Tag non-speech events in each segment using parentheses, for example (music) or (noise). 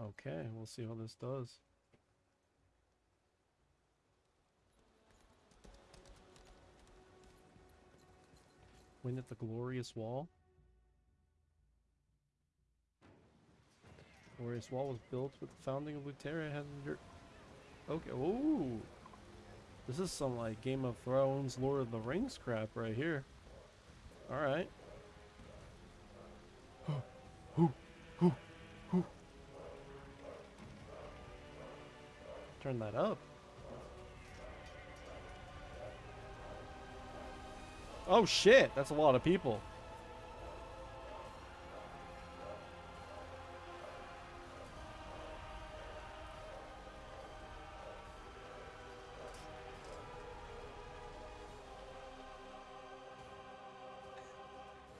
Okay, we'll see how this does. Win at the glorious wall. Glorious wall was built with the founding of Luterra. Had your okay. Ooh, this is some like Game of Thrones, Lord of the Rings crap right here. All right. (gasps) Turn that up. Oh shit, that's a lot of people.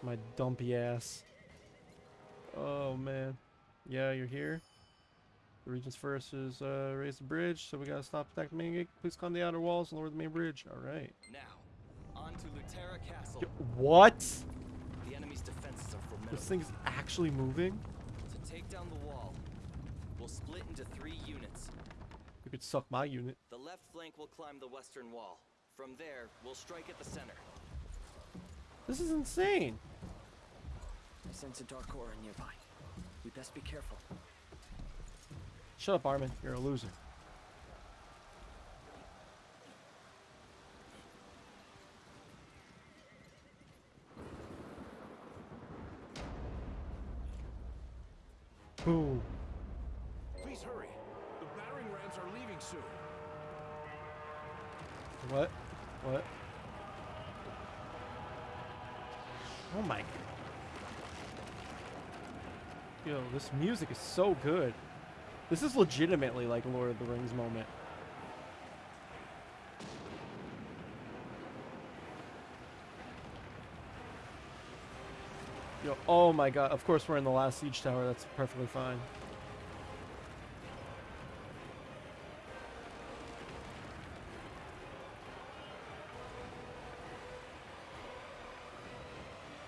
My dumpy ass. Oh man. Yeah, you're here. The Regent's first is uh, raise the bridge, so we gotta stop attack the main gate. Please climb the outer walls and lower the main bridge. Alright. Now, on to Luterra Castle. What? The enemy's defenses are formidable. This thing's actually moving? To take down the wall, we'll split into three units. You could suck my unit. The left flank will climb the western wall. From there, we'll strike at the center. This is insane. I sense a dark aura nearby. We best be careful. Shut up, Armin. You're a loser. Ooh. Please hurry. The battering rams are leaving soon. What? What? Oh my. Yo, this music is so good. This is legitimately like Lord of the Rings moment. Yo, oh my god. Of course we're in the last siege tower. That's perfectly fine.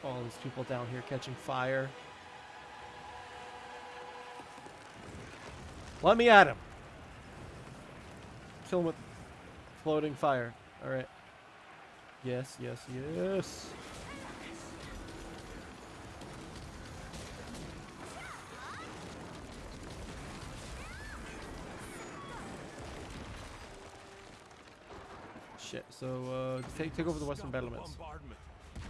All these people down here catching fire. Let me at him. Kill him with floating fire. Alright. Yes, yes, yes. Shit, so uh, take, take over the western battlements. bombardment.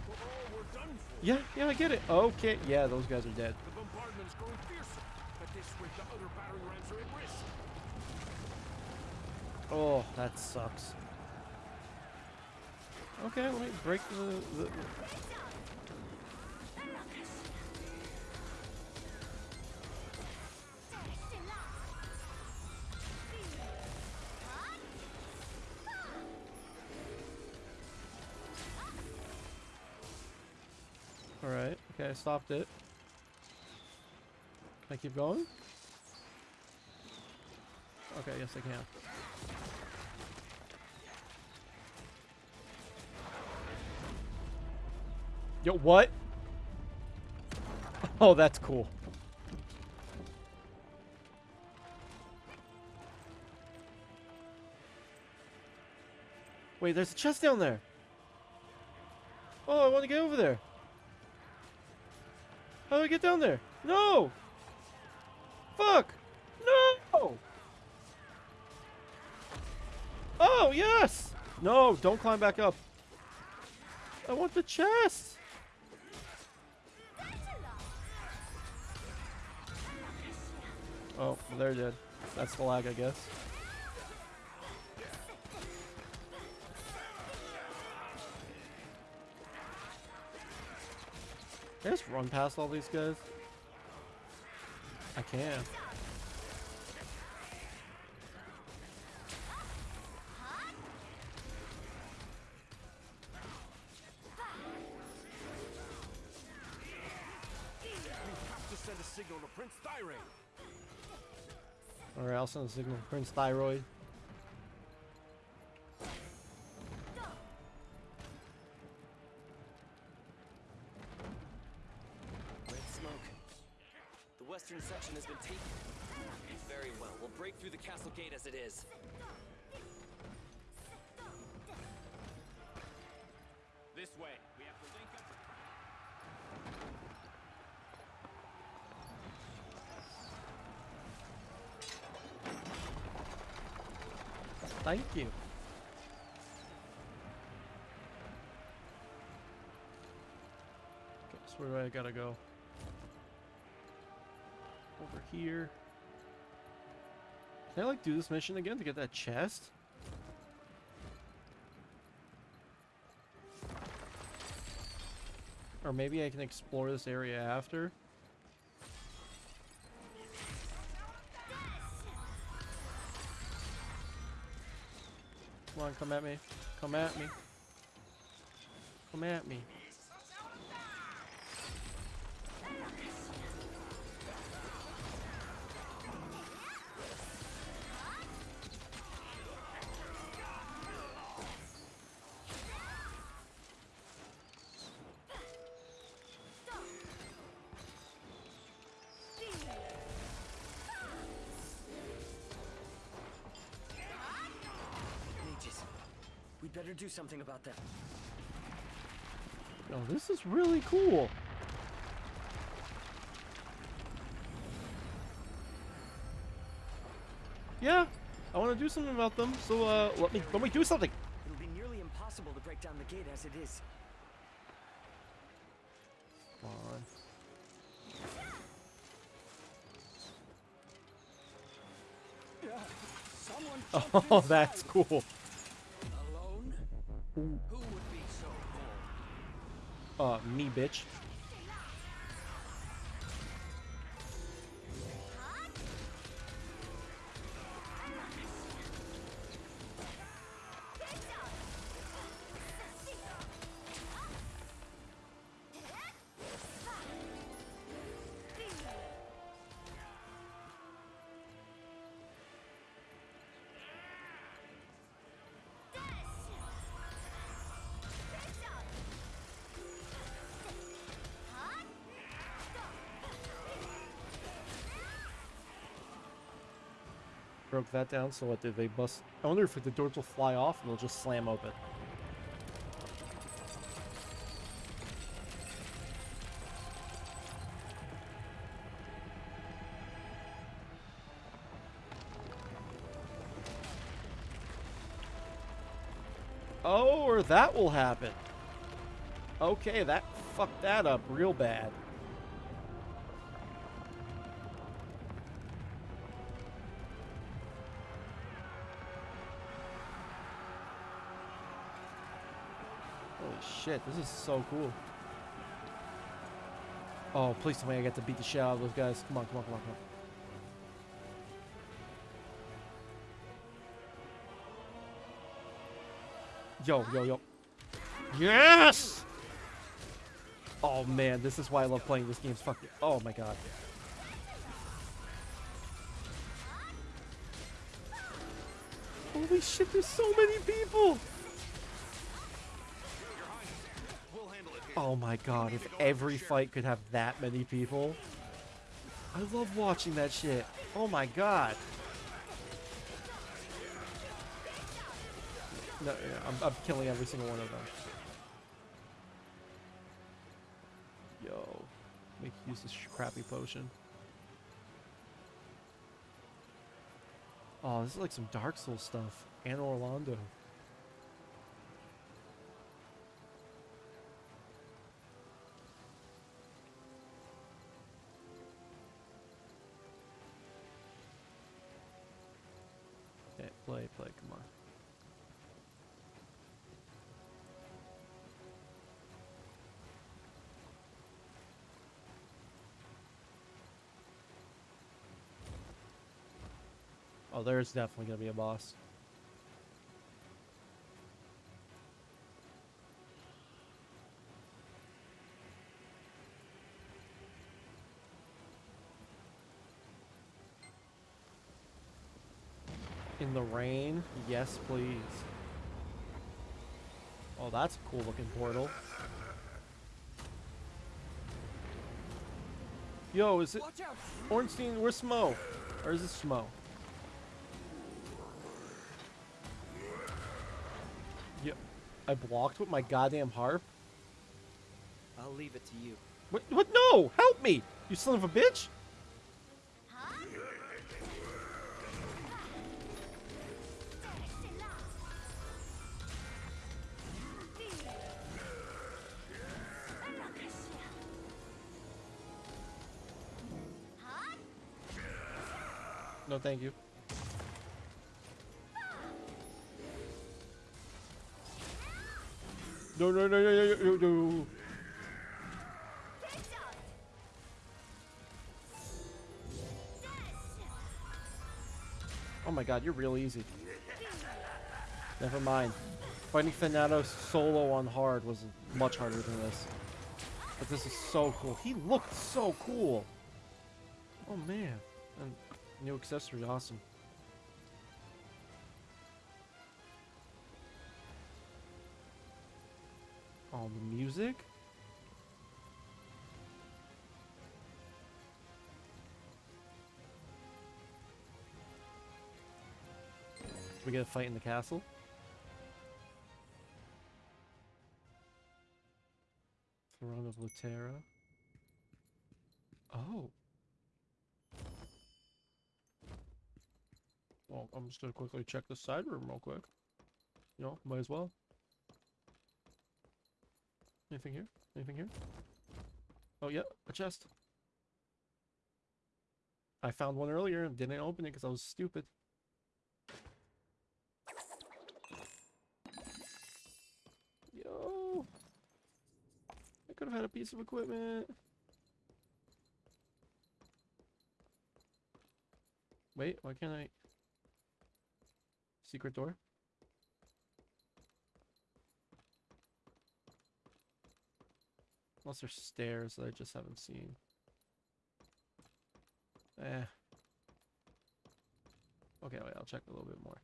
We're all we're done for. Yeah, yeah, I get it. Okay, yeah, those guys are dead. This rate, the other battering rams are at risk. Oh, that sucks. Okay, let me break the, the Alright, okay, I stopped it. I keep going? Okay, yes I can. Yo, what? (laughs) Oh, that's cool. Wait, there's a chest down there. Oh, I want to get over there. How do I get down there? No! Fuck! No! Oh, yes! No, don't climb back up. I want the chest! Oh, they're dead. That's the lag, I guess. Just run past all these guys? I can. We have to send a signal to Prince Thirain. Alright, I'll send a signal to Prince Thyroid. Thank you. Okay, so where do I gotta go? Over here. Can I like do this mission again to get that chest? Or maybe I can explore this area after. Come on, come at me. Come at me. Come at me. Better do something about them. Oh, this is really cool. Yeah, I want to do something about them. So uh, let me let me do something. It'll be nearly impossible to break down the gate as it is. Come on. (laughs) Oh, that's cool. Alone? Who would be so bold? Uh, me, bitch. Broke that down. So what did they bust? I wonder if the doors will fly off and they'll just slam open. Oh, or that will happen. Okay, that fucked that up real bad. Shit, this is so cool. Oh, please tell me I get to beat the shit out of those guys. Come on, come on, come on, come on. Yo, yo, yo. Yes! Oh man, this is why I love playing this game. It's fucking. Oh my god. Holy shit, there's so many people! Oh my god, if every fight could have that many people. I love watching that shit. Oh my god. No, yeah, I'm, I'm killing every single one of them. Yo, make use this crappy potion. Oh, this is like some Dark Souls stuff. And Orlando. Play, play, come on. Oh, there's definitely gonna be a boss. The rain? Yes, please. Oh, that's a cool looking portal. Yo, is it! Ornstein? Where's Smough? Or is it Smough? Yeah, I blocked with my goddamn harp. I'll leave it to you. What? What? No! Help me! You son of a bitch! No, thank you. No, no, no, no, no, no, no. Oh my god, you're real easy. Never mind. Fighting Thanatos solo on hard was much harder than this. But this is so cool. He looked so cool. Oh man. And new accessory, awesome. Oh, the music? We get a fight in the castle. Throne of Luterra. Oh. I'm just gonna quickly check the side room real quick. You know, might as well. Anything here? Anything here? Oh, yeah, a chest. I found one earlier and didn't open it because I was stupid. Yo! I could have had a piece of equipment. Wait, why can't I? Secret door? Unless there's stairs that I just haven't seen. Eh. Okay, wait, I'll check a little bit more.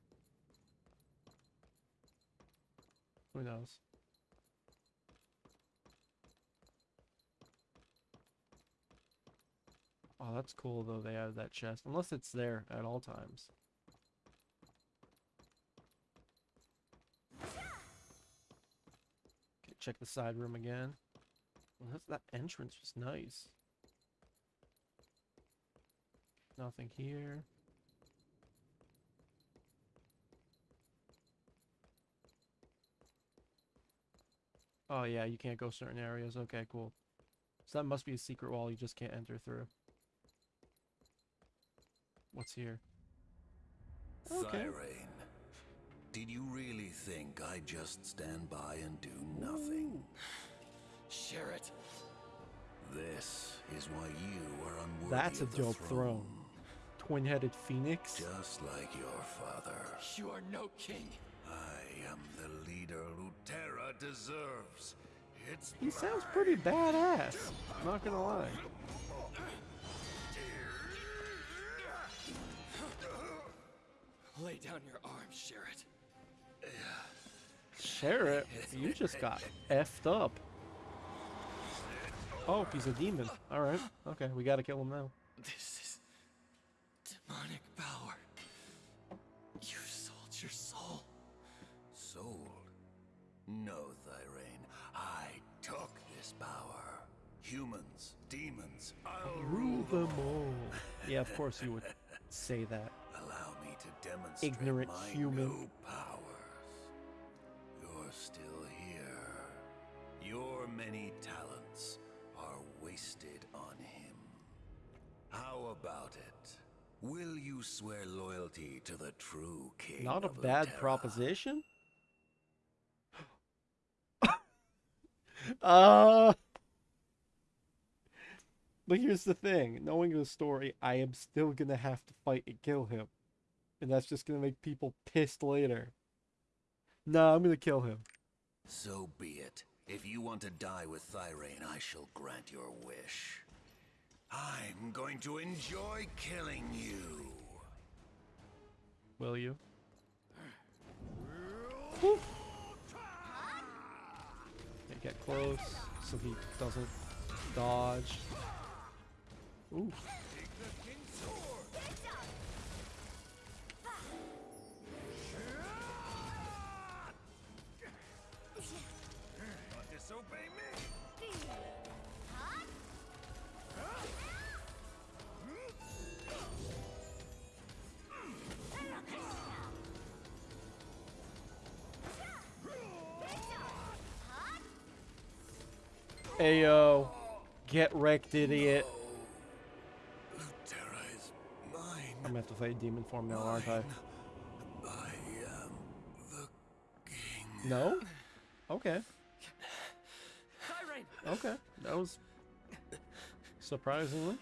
Who knows? Oh, that's cool though they have that chest. Unless it's there at all times. Check the side room again. Well, that entrance was nice. Nothing here. Oh yeah, you can't go certain areas. Okay, cool. So that must be a secret wall you just can't enter through. What's here? Okay. Thirain, did you really think I'd just stand by and do nothing? Share it. This is why you are unworthy That's a of the dope throne. Twin-headed phoenix. Just like your father, You are no king. I am the leader Luterra deserves. It's He sounds pretty badass. I'm Not gonna lie. Lay down your arms, share it. You just got effed up. Oh, he's a demon. All right. Okay, we gotta kill him now. This is demonic power. You sold your soul. sold. No, Thirain, I took this power. Humans, demons, I'll Rule them all. Yeah, of course you would say that. (laughs) Allow me to demonstrate Ignorant human. Many talents are wasted on him. How about it? Will you swear loyalty to the true king? Not a bad Laterra? proposition. (gasps) uh But here's the thing, knowing the story, I am still gonna have to fight and kill him. And that's just gonna make people pissed later. No, I'm gonna kill him. So be it. If you want to die with Thirain, I shall grant your wish. I'm going to enjoy killing you. Will you? Woo. Okay, get close so he doesn't dodge. Ooh. Ayo. Get wrecked, idiot. Terra is mine. I'm gonna have to fight demon form now, aren't I? I am the king. No? Okay. Okay. That was surprisingly.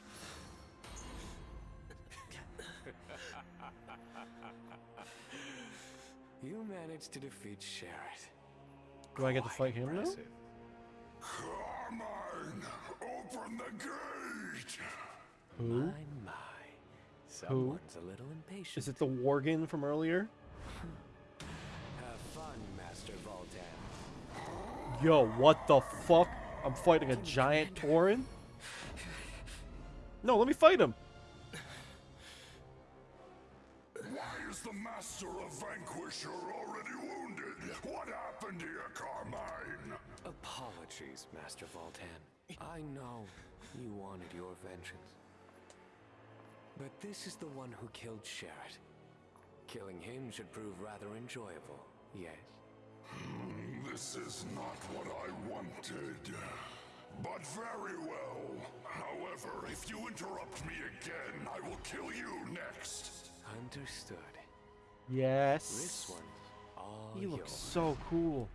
You managed to defeat Sherrod. Do I get to fight him now? Impressive. Kharmine, open the gate! Who? My, my. Someone's a little impatient. Is it the Worgen from earlier? Have fun, Master Valtan. Yo, what the fuck? I'm fighting a giant Tauren? No, let me fight him. Why is the Master of Vanquisher already wounded? What happened here, Kharmine? Apologies, Master Valtan. I know you wanted your vengeance. But this is the one who killed Sherrod. Killing him should prove rather enjoyable, yes? Hmm, this is not what I wanted. But very well. However, if you interrupt me again, I will kill you next. Understood. Yes. This one's looks yours. so cool.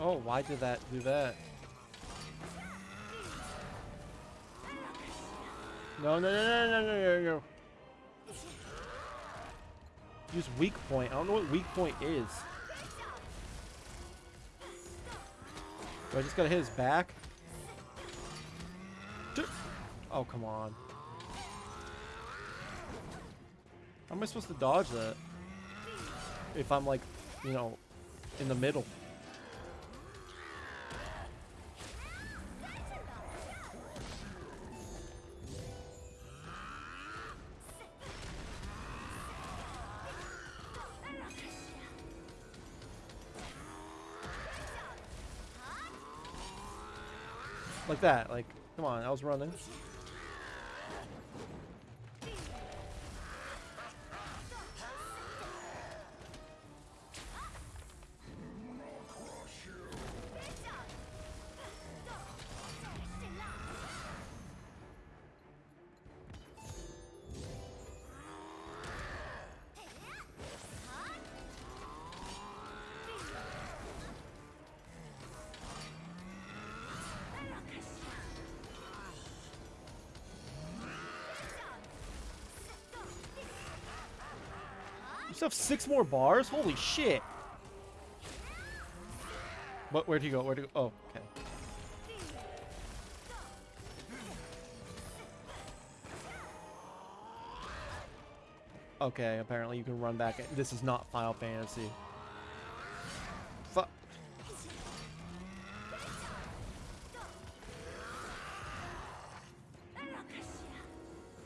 Oh, why did that do that? No, no, no, no, no, no, no, no. Use weak point. I don't know what weak point is. Do I just gotta hit his back? Oh, come on. How am I supposed to dodge that? If I'm like, you know, in the middle. Like that, like, come on, I was running. Have six more bars? Holy shit! What? Where'd he go? Where'd he go? Oh, okay. Okay, apparently you can run back. This is not Final Fantasy. Fuck.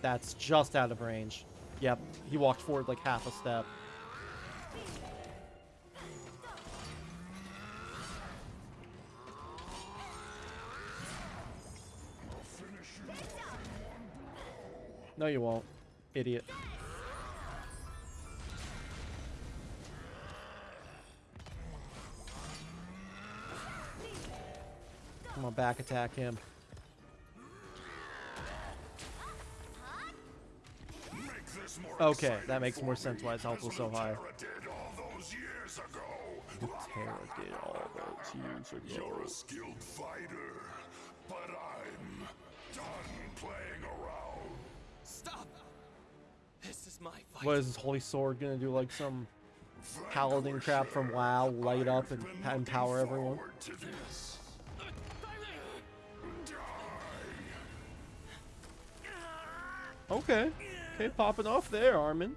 That's just out of range. Yep, he walked forward like half a step. No, you won't. Idiot. Come on, back attack him. Okay, that makes more sense why his health was so high. Terra did all those years ago. You're a skilled fighter, What is this holy sword gonna do? Like some paladin crap from WoW, light up and empower everyone? Okay. Okay, popping off there, Armin.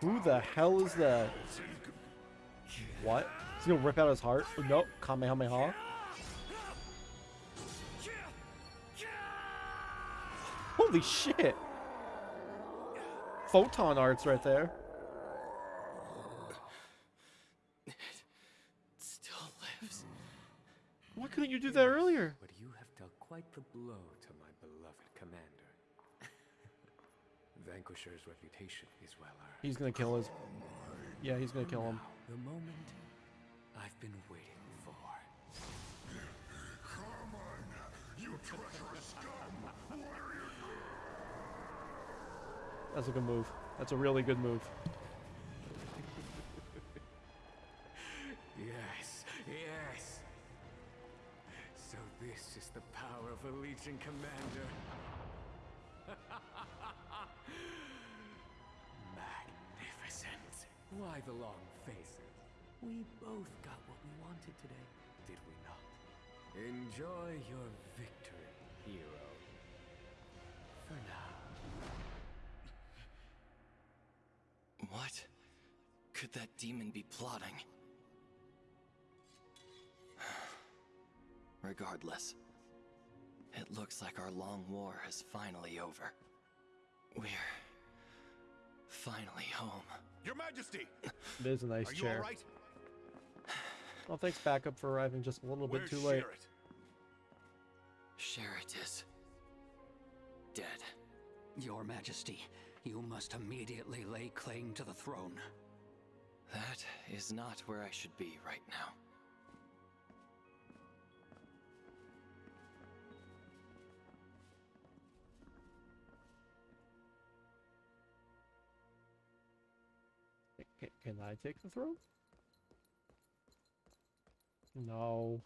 Who the hell is that? What? Is he gonna rip out his heart? Oh, nope. Kamehameha. Holy shit! Photon arts right there. It Still lives. Why couldn't you do that earlier? But you have dealt quite the blow to my beloved commander. Vanquisher's reputation is well earned. He's gonna kill his. Yeah, he's gonna kill him. The moment I've been waiting for. Kharmine, you treacherous scum! That's a good move. That's a really good move. Yes, yes. So this is the power of a Legion commander. (laughs) Magnificent. Why the long faces? We both got what we wanted today, did we not? Enjoy your victory, hero. For now. What could that demon be plotting? (sighs) Regardless, it looks like our long war is finally over. We're finally home. Your Majesty, It is a nice are you chair. all right? Well, thanks, backup, for arriving just a little bit too late. Sherrit? Sherrit is dead. Your Majesty, you must immediately lay claim to the throne. That is not where I should be right now. Can, can I take the throne? No.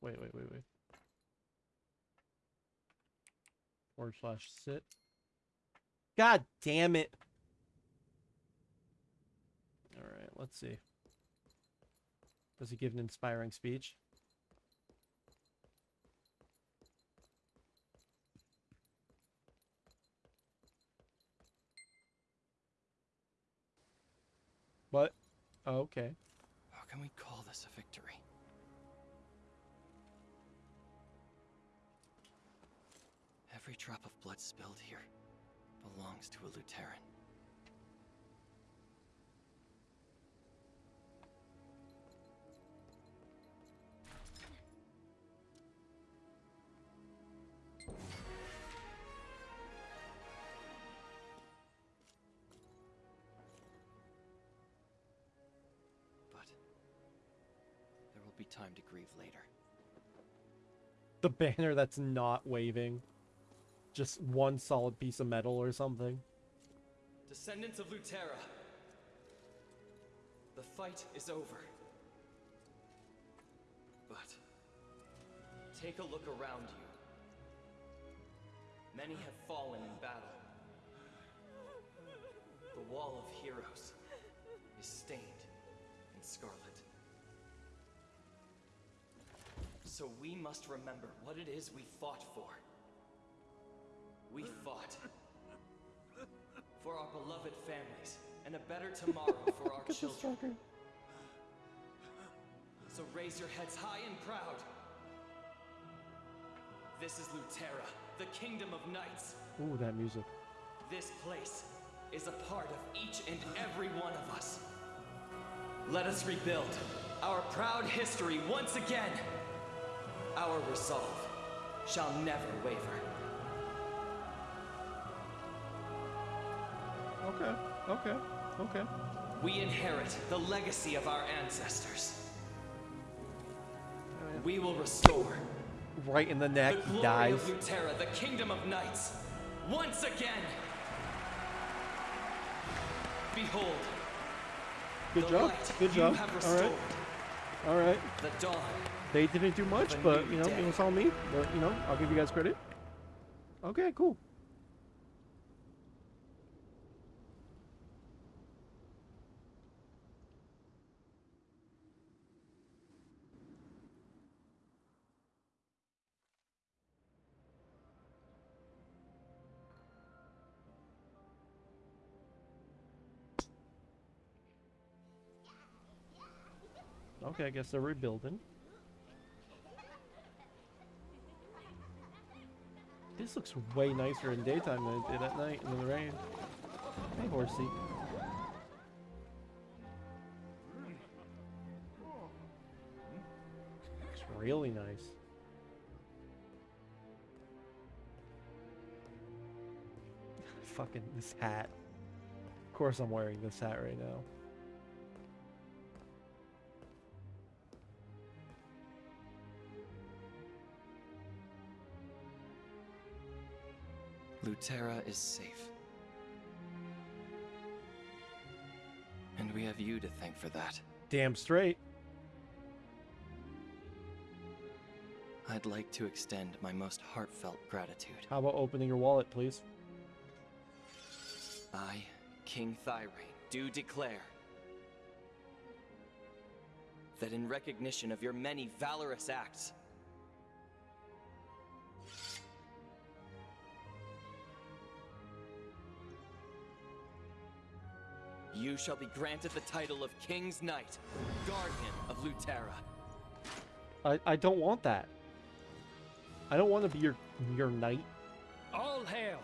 Wait, wait, wait, wait. Forward slash sit. God damn it. Alright, let's see. Does he give an inspiring speech? What? Okay. How can we call this a victory? Every drop of blood spilled here belongs to a Lutheran. But there will be time to grieve later. The banner that's not waving. Just one solid piece of metal or something. Descendants of Luterra, the fight is over. But take a look around you. Many have fallen in battle. The Wall of Heroes is stained in scarlet. So we must remember what it is we fought for. We fought for our beloved families and a better tomorrow for our children. So raise your heads high and proud. This is Luterra, the kingdom of knights. Ooh, that music. This place is a part of each and every one of us. Let us rebuild our proud history once again. Our resolve shall never waver. Okay, okay, okay. We inherit the legacy of our ancestors. We will restore Right in the the neck, he glory dies. of Luterra, the kingdom of knights, once again. Behold, Good job, light good job. have All restored, right, all right. the dawn. They didn't do much, but you know, day. it was all me. But you know, I'll give you guys credit. Okay, cool. Okay, I guess they're rebuilding. This looks way nicer in daytime than it did at night in the rain. Hey, horsey. Looks really nice. (laughs) Fucking this hat. Of course I'm wearing this hat right now. Luterra is safe. And we have you to thank for that. Damn straight. I'd like to extend my most heartfelt gratitude. How about opening your wallet, please? I, King Thirain, do declare that in recognition of your many valorous acts, you shall be granted the title of King's Knight, Guardian of Luterra. I, I don't want that. I don't want to be your your knight. All hail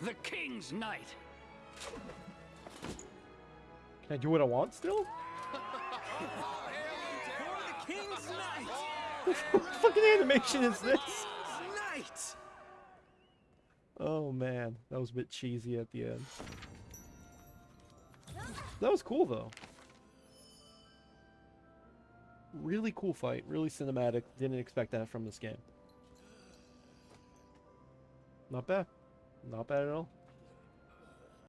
the King's Knight! Can I do what I want still? (laughs) King's Knight! what fucking animation is this? Knight! Oh man, that was a bit cheesy at the end. That was cool though. Really cool fight, really cinematic. Didn't expect that from this game. Not bad. Not bad at all.